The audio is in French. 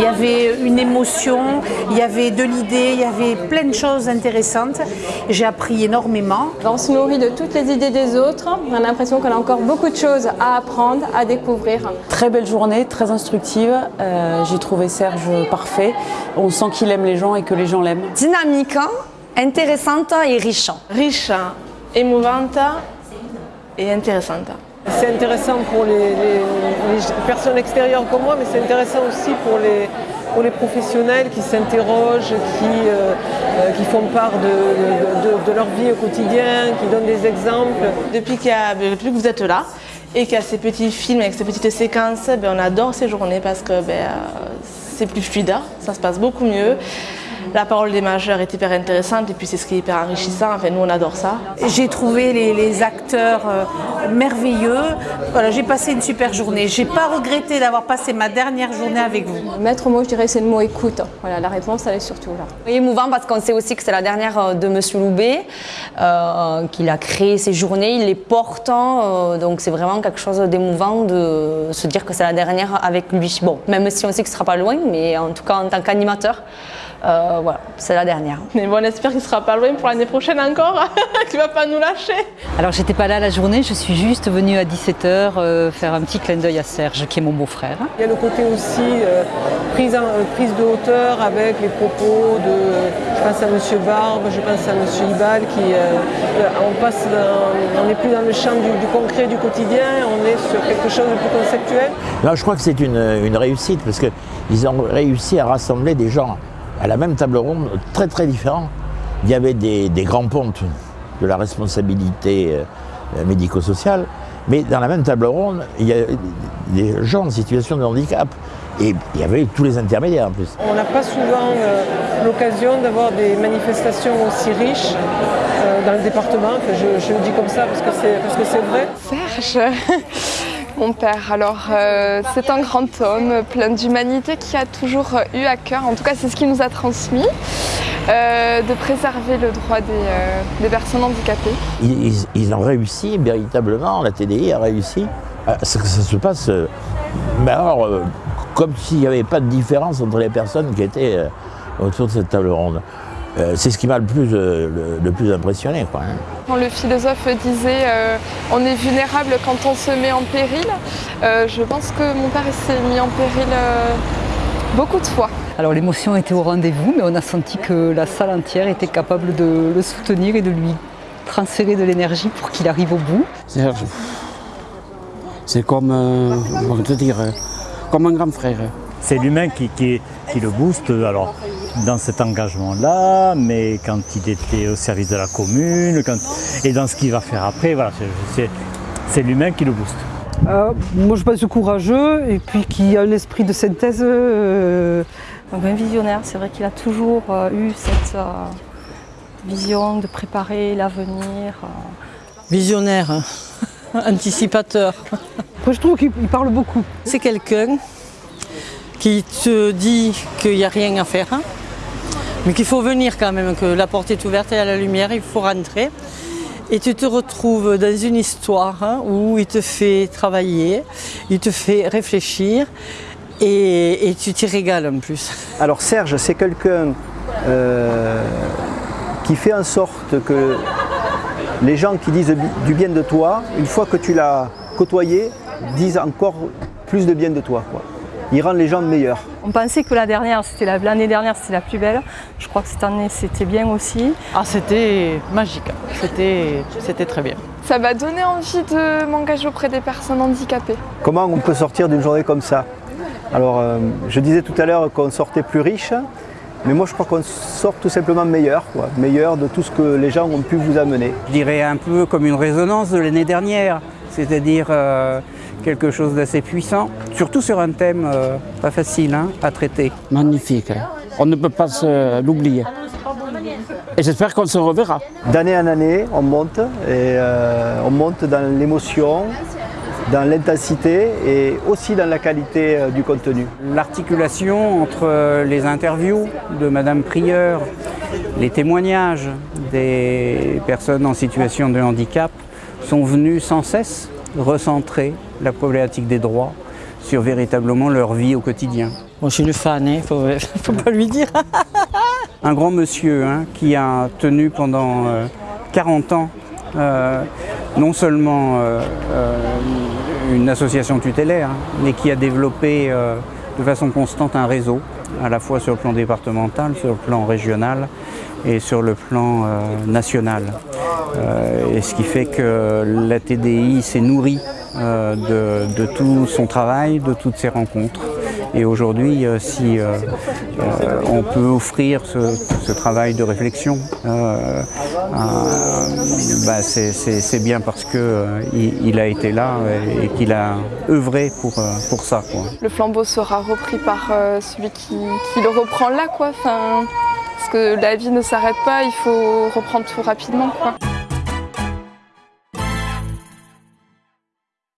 Il y avait une émotion, il y avait de l'idée, il y avait plein de choses intéressantes. J'ai appris énormément. On se nourrit de toutes les idées des autres. On a l'impression qu'on a encore beaucoup de choses à apprendre, à découvrir. Très belle journée, très instructive. Euh, J'ai trouvé Serge parfait. On sent qu'il aime les gens et que les gens l'aiment. Dynamique, intéressante et riche. Riche, émouvante et intéressante. C'est intéressant pour les, personnes extérieures comme moi, mais c'est intéressant aussi pour les, pour les professionnels qui s'interrogent, qui, euh, euh, qui font part de, de- leur vie au quotidien, qui donnent des exemples. Depuis, a- depuis que vous êtes là et qu'il y a ces petits films avec ces petites séquences, ben, on adore ces journées parce que ben, euh, c'est plus fluide, ça se passe beaucoup mieux. La parole des majeurs est hyper intéressante et puis c'est ce qui est hyper enrichissant. Enfin, nous, on adore ça. J'ai trouvé les, les acteurs euh, merveilleux. Voilà, j'ai passé une super journée. J'ai pas regretté d'avoir passé ma dernière journée avec vous. Maître mot, je dirais, c'est le mot écoute. Voilà, la réponse, elle est surtout là. Et émouvant parce qu'on sait aussi que c'est la dernière euh, de Monsieur Loubet, euh, qu'il a créé ces journées, il les porte, euh, donc c'est vraiment quelque chose d'émouvant de se dire que c'est la dernière avec lui. Bon, même si on sait que ce sera pas loin, mais en tout cas en tant qu'animateur, euh, voilà, c'est la dernière. Mais bon, on espère qu'il sera pas loin pour l'année prochaine encore, qu'il va pas nous lâcher. Alors j'étais pas là la journée, je suis juste venue à 17h faire un petit clin d'œil à Serge qui est mon beau-frère. Il y a le côté aussi euh, prise, en- euh, prise de hauteur avec les propos de, je pense à M. Barbe, je pense à M. Ibal, qui, euh, euh, on passe, dans- on n'est plus dans le champ du, du concret du quotidien, on est sur quelque chose de plus conceptuel. Non, je crois que c'est une, une réussite parce qu'ils ont réussi à rassembler des gens à la même table ronde très très différents. Il y avait des, des grands pontes de la responsabilité euh, médico-sociale, mais dans la même table ronde, il y a des gens en situation de handicap. Et il y avait tous les intermédiaires en plus. On n'a pas souvent euh, l'occasion d'avoir des manifestations aussi riches euh, dans le département. Enfin, je, je le dis comme ça parce que c'est parce que c'est vrai. Serge, mon père. Alors, euh, c'est un grand homme plein d'humanité qui a toujours eu à cœur, en tout cas, c'est ce qu'il nous a transmis, euh, de préserver le droit des, euh, personnes handicapées. Ils, ont réussi véritablement, la TDI a réussi que ça se passe, mais alors, comme s'il n'y avait pas de différence entre les personnes qui étaient autour de cette table ronde. Euh, c'est ce qui m'a le plus, euh, le, le plus impressionné. Quoi, hein. Quand le philosophe disait euh, on est vulnérable quand on se met en péril, euh, je pense que mon père s'est mis en péril euh, beaucoup de fois. Alors l'émotion était au rendez-vous, mais on a senti que la salle entière était capable de le soutenir et de lui transférer de l'énergie pour qu'il arrive au bout. Serge, c'est comme, comment te dire, comme un grand frère. C'est l'humain qui, qui- qui le booste alors, dans cet engagement-là, mais quand il était au service de la commune, quand- et dans ce qu'il va faire après, voilà, c'est- l'humain qui le booste. Euh, moi je pense courageux et puis qui a un esprit de synthèse. euh, Donc un visionnaire, c'est vrai qu'il a toujours euh, eu cette euh, vision de préparer l'avenir. euh. Visionnaire, hein. anticipateur. Après, je trouve qu'il il parle beaucoup. C'est quelqu'un qui te dit qu'il n'y a rien à faire, hein, mais qu'il faut venir quand même, que la porte est ouverte et à la lumière, il faut rentrer. Et tu te retrouves dans une histoire hein, où il te fait travailler, il te fait réfléchir et, tu t'y régales en plus. Alors Serge, c'est quelqu'un euh, qui fait en sorte que les gens qui disent du bien de toi, une fois que tu l'as côtoyé, disent encore plus de bien de toi. Il rend les gens meilleurs. On pensait que la dernière, c'était la- l'année dernière, c'était la plus belle. Je crois que cette année, c'était bien aussi. Ah, c'était magique, c'était c'était très bien. Ça m'a donné envie de m'engager auprès des personnes handicapées. Comment on peut sortir d'une journée comme ça? Alors, euh, je disais tout à l'heure qu'on sortait plus riche, mais moi je crois qu'on sort tout simplement meilleur, quoi. meilleur de tout ce que les gens ont pu vous amener. Je dirais un peu comme une résonance de l'année dernière, c'est-à-dire euh, quelque chose d'assez puissant, surtout sur un thème euh, pas facile hein, à traiter. Magnifique. hein. On ne peut pas se- l'oublier. Et j'espère qu'on se reverra. D'année en année, on monte, et euh, on monte dans l'émotion, dans l'intensité et aussi dans la qualité euh, du contenu. L'articulation entre les interviews de Madame Prieur, les témoignages des personnes en situation de handicap sont venus sans cesse recentrer la problématique des droits sur véritablement leur vie au quotidien. Moi, je suis le fan, il ne faut, faut pas lui dire. Un grand monsieur hein, qui a tenu pendant euh, 40 ans euh, non seulement euh, euh, une association tutélaire, hein, mais qui a développé euh, de façon constante un réseau, à la fois sur le plan départemental, sur le plan régional et sur le plan euh, national. Euh, et ce qui fait que la TDI s'est nourrie euh, de, tout son travail, de toutes ses rencontres. Et aujourd'hui, euh, si on peut offrir ce, travail de réflexion, bah, c'est- bien parce qu'il il il a été là et, qu'il a œuvré pour, pour ça. Le flambeau sera repris par celui qui, le reprend là, quoi. Parce que la vie ne s'arrête pas, il faut reprendre tout rapidement.